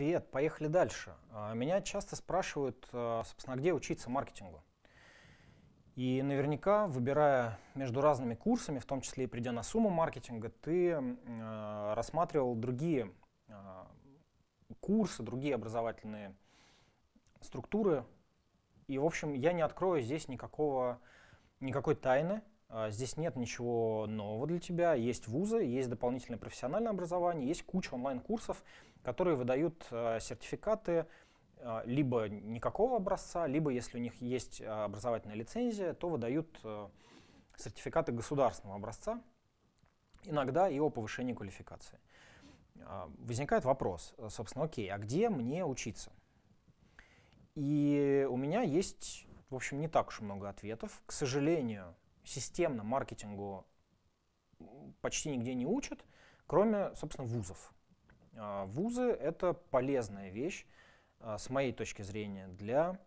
Привет, поехали дальше. А, меня часто спрашивают, а, собственно, где учиться маркетингу. И наверняка, выбирая между разными курсами, в том числе и придя на сумму маркетинга, ты э, рассматривал другие курсы, другие образовательные структуры. И, в общем, я не открою здесь никакого, никакой тайны. Здесь нет ничего нового для тебя. Есть вузы, есть дополнительное профессиональное образование, есть куча онлайн-курсов, которые выдают э, сертификаты а, либо никакого образца, либо если у них есть а, образовательная лицензия, то выдают э, сертификаты государственного образца, иногда и о повышении квалификации. Возникает вопрос, собственно, окей, а где мне учиться? И у меня есть, в общем, не так уж много ответов. К сожалению, системно маркетингу почти нигде не учат, кроме, собственно, вузов. Вузы — это полезная вещь, а, с моей точки зрения, для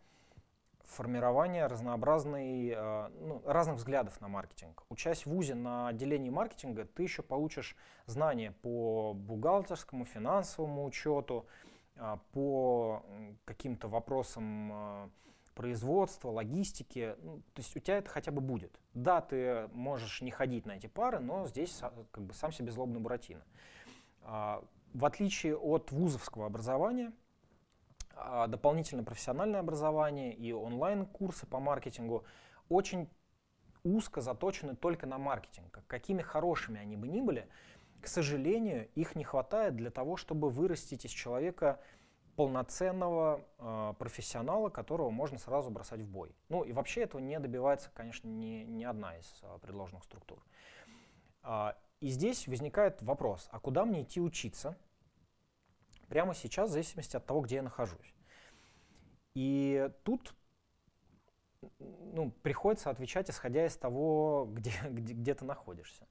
формирования разнообразной, а, ну, разных взглядов на маркетинг. Учась в ВУЗе на отделении маркетинга, ты еще получишь знания по бухгалтерскому, финансовому учету, а, по каким-то вопросам производства, логистики. Ну, то есть у тебя это хотя бы будет. Да, ты можешь не ходить на эти пары, но здесь как бы сам себе злобный Буратино. В отличие от вузовского образования, а, дополнительное профессиональное образование и онлайн-курсы по маркетингу очень узко заточены только на маркетинг. Какими хорошими они бы ни были, к сожалению, их не хватает для того, чтобы вырастить из человека полноценного э, профессионала, которого можно сразу бросать в бой. Ну и вообще этого не добивается, конечно, ни, ни одна из э, предложенных структур. И здесь возникает вопрос, а куда мне идти учиться, прямо сейчас, в зависимости от того, где я нахожусь. И тут ну, приходится отвечать, исходя из того, где, где, где ты находишься.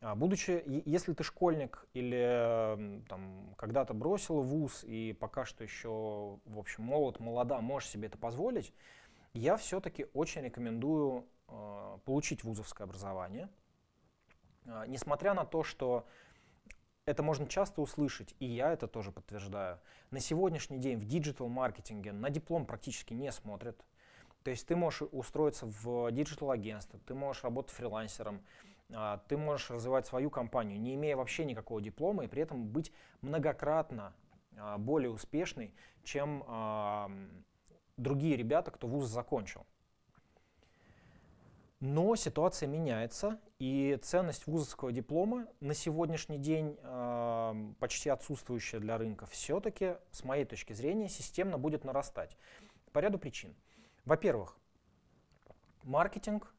А, будучи, если ты школьник или там, когда-то бросил вуз и пока что еще, в общем, молод, молода, можешь себе это позволить, я все-таки очень рекомендую э, получить вузовское образование. Э, несмотря на то, что это можно часто услышать, и я это тоже подтверждаю. На сегодняшний день в digital-маркетинге на диплом практически не смотрят. То есть ты можешь устроиться в digital-агентство, ты можешь работать фрилансером, а, ты можешь развивать свою компанию, не имея вообще никакого диплома, и при этом быть многократно а, более успешной, чем а, другие ребята, кто вуз закончил. Но ситуация меняется, и ценность вузовского диплома на сегодняшний день э, почти отсутствующая для рынка, все-таки, с моей точки зрения, системно будет нарастать. По ряду причин. Во-первых, маркетинг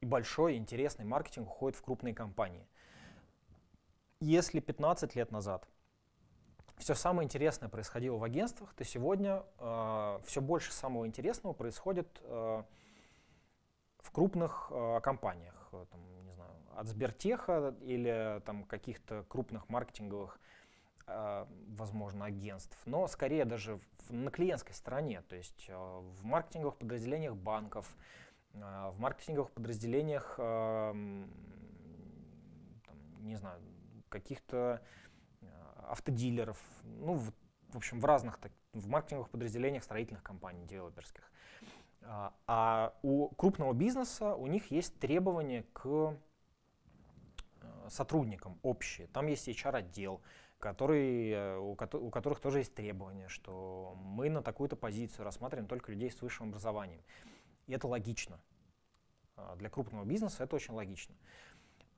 и большой интересный маркетинг уходит в крупные компании. Если 15 лет назад все самое интересное происходило в агентствах, то сегодня э, все больше самого интересного происходит э, в крупных э, компаниях, э, там, не знаю, от Сбертеха или там каких-то крупных маркетинговых, э, возможно, агентств, но скорее даже в, на клиентской стороне, то есть э, в маркетинговых подразделениях банков, э, в маркетинговых подразделениях, э, там, не знаю, каких-то э, автодилеров, ну, в, в общем, в разных, так, в маркетинговых подразделениях строительных компаний, девелоперских. А, а у крупного бизнеса у них есть требования к э, сотрудникам общие. Там есть HR-отдел, который, э, у, которых тоже есть требования, что мы на такую-то позицию рассматриваем только людей с высшим образованием. И это логично. А, для крупного бизнеса это очень логично.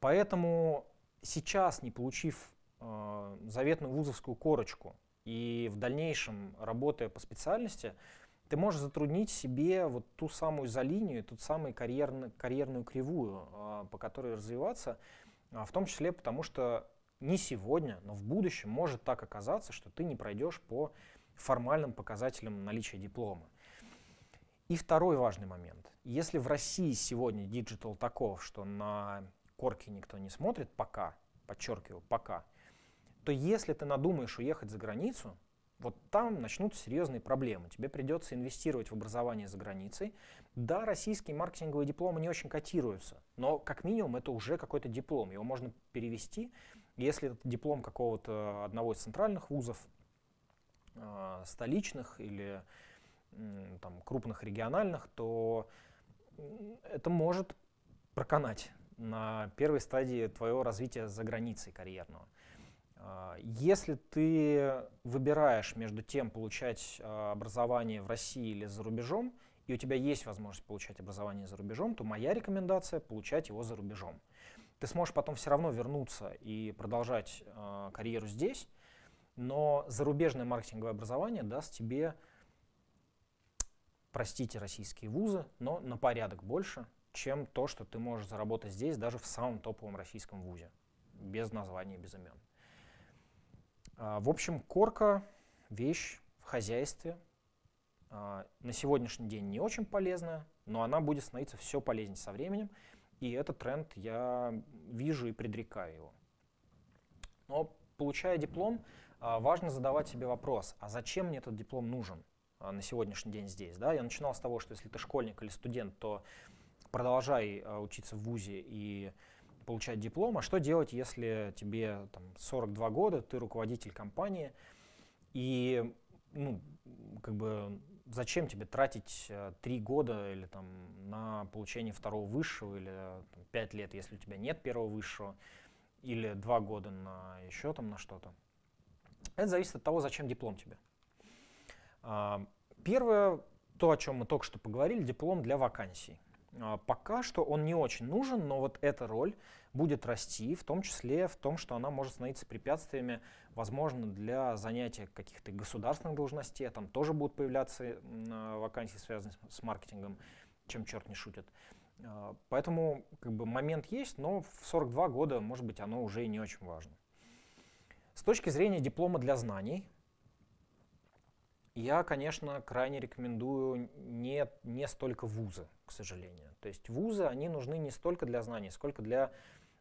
Поэтому сейчас, не получив э, заветную вузовскую корочку и в дальнейшем работая по специальности, ты можешь затруднить себе вот ту самую за линию, ту самую карьерную, карьерную кривую, а, по которой развиваться, а, в том числе потому, что не сегодня, но в будущем может так оказаться, что ты не пройдешь по формальным показателям наличия диплома. И второй важный момент. Если в России сегодня digital таков, что на корки никто не смотрит пока, подчеркиваю, пока, то если ты надумаешь уехать за границу, вот там начнутся серьезные проблемы. Тебе придется инвестировать в образование за границей. Да, российские маркетинговые дипломы не очень котируются, но как минимум это уже какой-то диплом. Его можно перевести. Если это диплом какого-то одного из центральных вузов, э, столичных или там, крупных региональных, то это может проканать на первой стадии твоего развития за границей карьерного. А, если ты выбираешь между тем, получать а, образование в России или за рубежом, и у тебя есть возможность получать образование за рубежом, то моя рекомендация — получать его за рубежом. Ты сможешь потом все равно вернуться и продолжать э, карьеру здесь, но зарубежное маркетинговое образование даст тебе, простите, российские вузы, но на порядок больше, чем то, что ты можешь заработать здесь, даже в самом топовом российском вузе, без названия, без имен. А, в общем, корка — вещь в хозяйстве. А, на сегодняшний день не очень полезная, но она будет становиться все полезнее со временем. И этот тренд я вижу и предрекаю его. Но получая диплом, а, важно задавать себе вопрос, а зачем мне этот диплом нужен на сегодняшний день здесь? Да? Я начинал с того, что если ты школьник или студент, то продолжай учиться в ВУЗе и получать диплом, а что делать, если тебе там, 42 года, ты руководитель компании, и ну, как бы зачем тебе тратить э, три года или там на получение второго высшего, или там, 5 лет, если у тебя нет первого высшего, или два года на еще там на что-то. Это зависит от того, зачем диплом тебе. А, первое, то, о чем мы только что поговорили, диплом для вакансий. А, пока что он не очень нужен, но вот эта роль будет расти, в том числе в том, что она может становиться препятствиями, возможно, для занятия каких-то государственных должностей, там тоже будут появляться а, вакансии, связанные с маркетингом, чем черт не шутит. А, поэтому как бы, момент есть, но в 42 года, может быть, оно уже и не очень важно. С точки зрения диплома для знаний, я, конечно, крайне рекомендую не, не столько вузы, к сожалению. То есть вузы, они нужны не столько для знаний, сколько для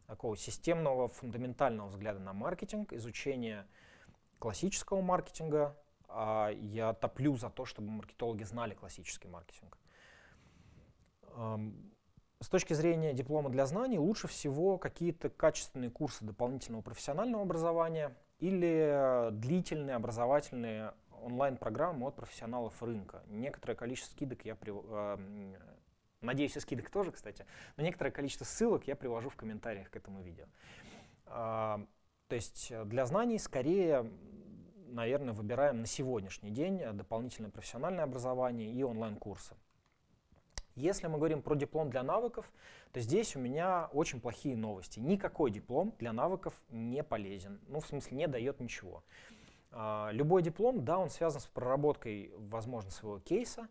такого системного, фундаментального взгляда на маркетинг, изучения классического маркетинга. А я топлю за то, чтобы маркетологи знали классический маркетинг. С точки зрения диплома для знаний, лучше всего какие-то качественные курсы дополнительного профессионального образования или длительные образовательные онлайн-программы от профессионалов рынка. Некоторое количество скидок я, при, э, надеюсь, и скидок тоже, кстати, но некоторое количество ссылок я привожу в комментариях к этому видео. Э, то есть для знаний скорее, наверное, выбираем на сегодняшний день дополнительное профессиональное образование и онлайн-курсы. Если мы говорим про диплом для навыков, то здесь у меня очень плохие новости. Никакой диплом для навыков не полезен. Ну, в смысле, не дает ничего. А, любой диплом, да, он связан с проработкой, возможно, своего кейса,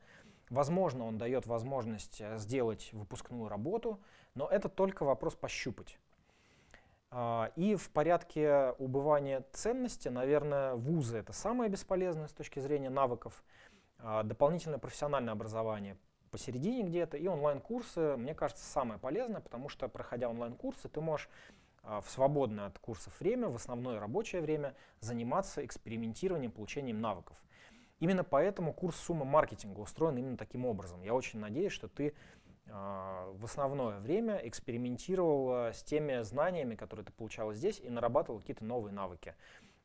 возможно, он дает возможность э, сделать выпускную работу, но это только вопрос пощупать. А, и в порядке убывания ценности, наверное, вузы — это самое бесполезное с точки зрения навыков, а, дополнительное профессиональное образование посередине где-то, и онлайн-курсы, мне кажется, самое полезное, потому что, проходя онлайн-курсы, ты можешь в свободное от курсов время, в основное рабочее время, заниматься экспериментированием, получением навыков. Именно поэтому курс «Сумма маркетинга» устроен именно таким образом. Я очень надеюсь, что ты э, в основное время экспериментировал с теми знаниями, которые ты получал здесь, и нарабатывал какие-то новые навыки.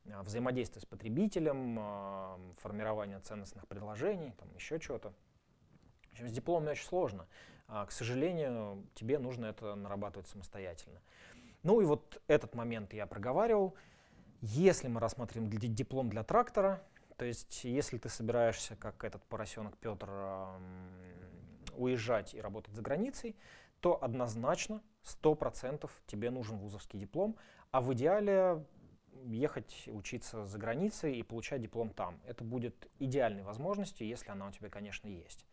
Э, взаимодействие с потребителем, формирование ценностных предложений, там еще чего-то. В общем, с дипломом очень сложно. К сожалению, тебе нужно это нарабатывать самостоятельно. Ну и вот этот момент я проговаривал. Если мы рассматриваем диплом для трактора, то есть если ты собираешься, как этот поросенок Петр, уезжать и работать за границей, то однозначно 100% тебе нужен вузовский диплом, а в идеале ехать учиться за границей и получать диплом там. Это будет идеальной возможностью, если она у тебя, конечно, есть.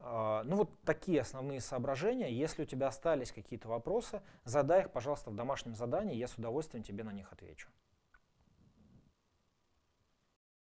А, ну вот такие основные соображения. Если у тебя остались какие-то вопросы, задай их, пожалуйста, в домашнем задании, я с удовольствием тебе на них отвечу.